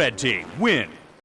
Red team win.